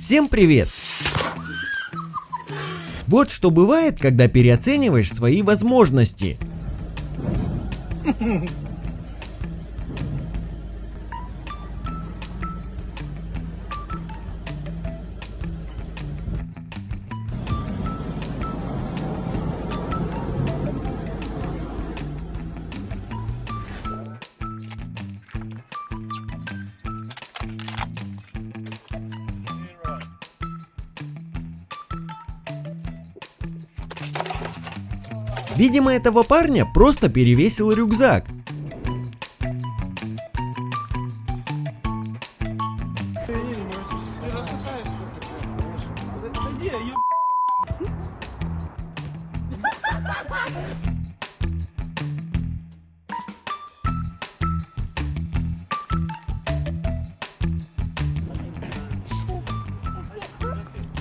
Всем привет! Вот что бывает, когда переоцениваешь свои возможности. Видимо, этого парня просто перевесил рюкзак.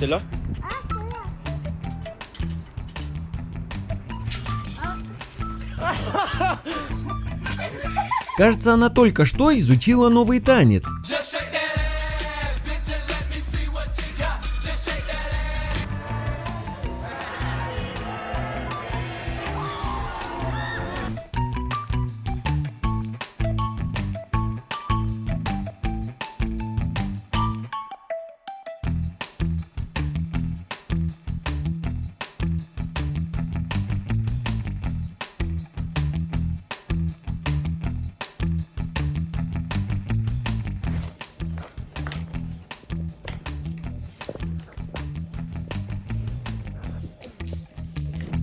C'est Кажется, она только что изучила новый танец.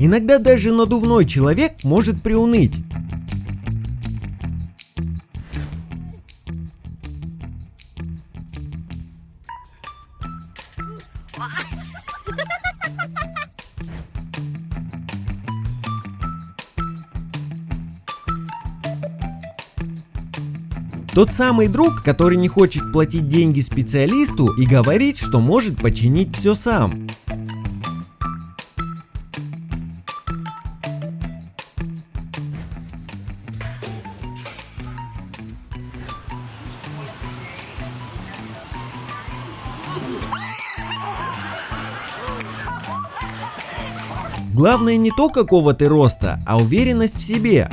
Иногда даже надувной человек может приуныть. Тот самый друг, который не хочет платить деньги специалисту и говорит, что может починить все сам. Главное не то, какого ты роста, а уверенность в себе.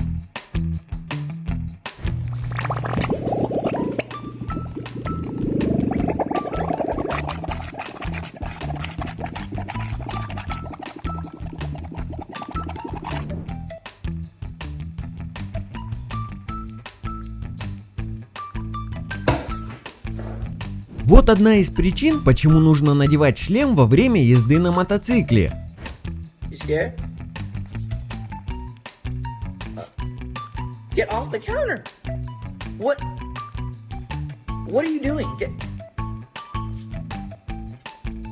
Вот одна из причин, почему нужно надевать шлем во время езды на мотоцикле. Scared? Uh, Get off the counter! What? What are you doing? Get.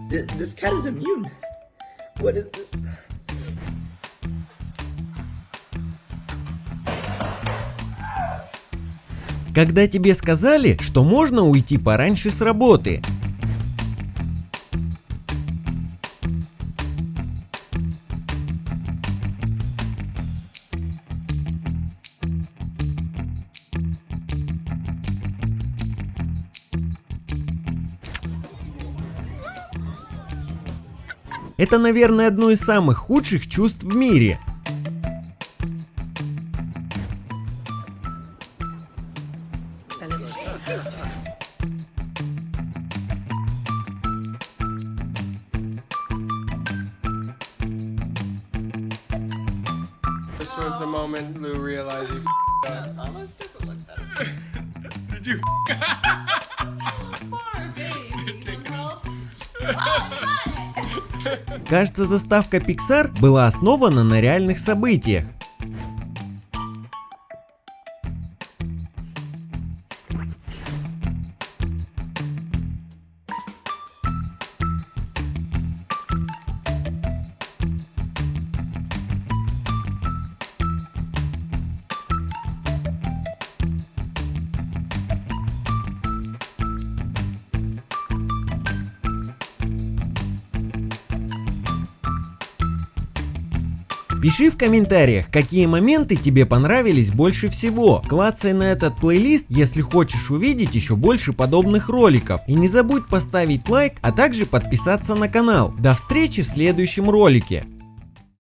This, this cat is immune. What is this? Когда тебе сказали, что можно уйти пораньше с работы. Это, наверное, одно из самых худших чувств в мире. This was the moment Lou realized he f***ed up. Did you? Poor baby. Help. Кажется, заставка Pixar была основана на реальных событиях. Пиши в комментариях, какие моменты тебе понравились больше всего. Клацай на этот плейлист, если хочешь увидеть еще больше подобных роликов. И не забудь поставить лайк, а также подписаться на канал. До встречи в следующем ролике.